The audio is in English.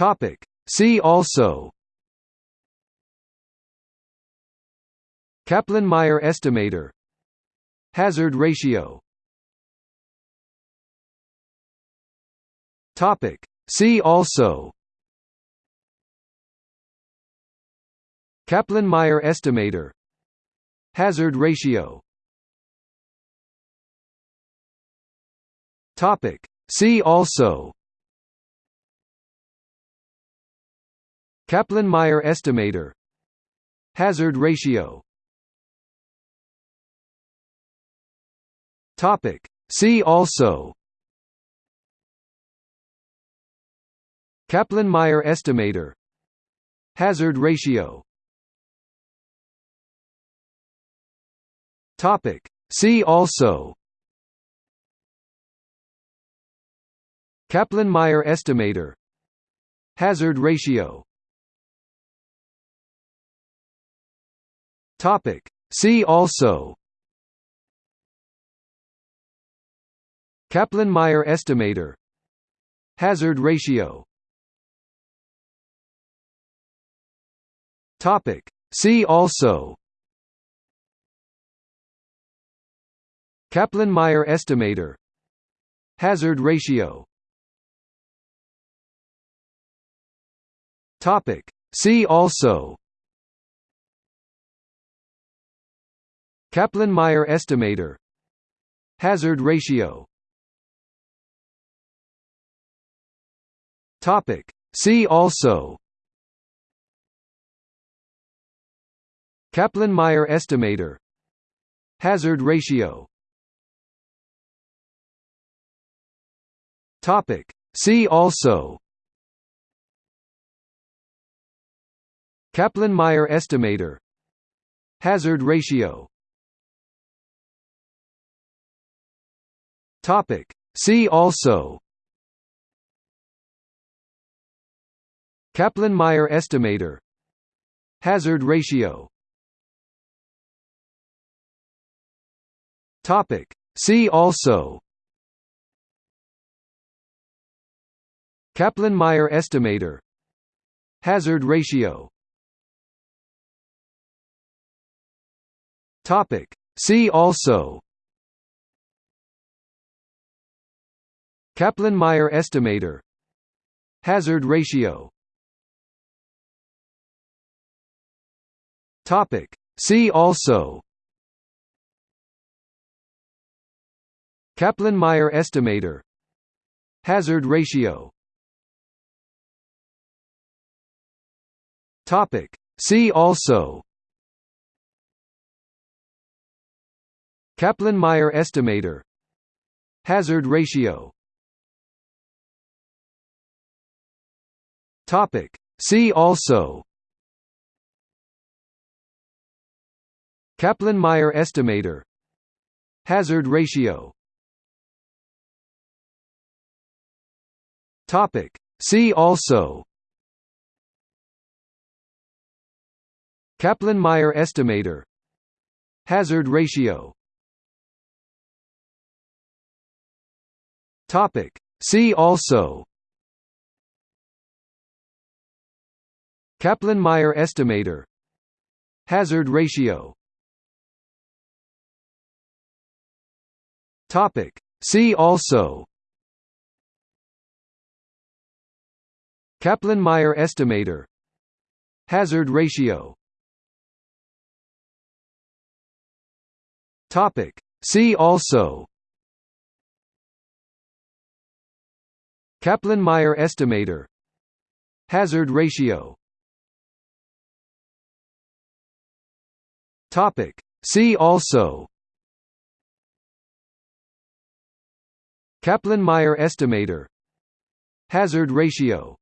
Topic. See also Kaplan-Meier estimator Hazard ratio Topic. See also Kaplan-Meier estimator Hazard ratio Topic. See also Kaplan-Meier estimator. Hazard ratio. Topic. See also. Kaplan-Meier estimator. Hazard ratio. Topic. See also. Kaplan-Meier estimator. Hazard ratio Topic. See also. Kaplan-Meier estimator. Hazard ratio. Topic. See also. Kaplan-Meier estimator. Hazard ratio. Topic. See also Kaplan-Meier estimator. Hazard ratio. Topic. See also. Kaplan-Meier estimator. Hazard ratio. Topic. See also. Kaplan-Meier estimator. Hazard ratio Topic. See also. Kaplan-Meier estimator. Hazard ratio. Topic. See also. Kaplan-Meier estimator. Hazard ratio. Topic. See also Kaplan-Meier estimator. Hazard ratio. Topic. See also. Kaplan-Meier estimator. Hazard ratio. Topic. See also. Kaplan-Meier estimator. Hazard ratio Topic. See also. Kaplan-Meier estimator. Hazard ratio. Topic. See also. Kaplan-Meier estimator. Hazard ratio. Topic. See also Kaplan-Meier estimator. Hazard ratio. Topic. See also. Kaplan-Meier estimator. Hazard ratio. Topic. See also. Kaplan-Meier estimator. Hazard ratio Topic. See also. Kaplan-Meier estimator. Hazard ratio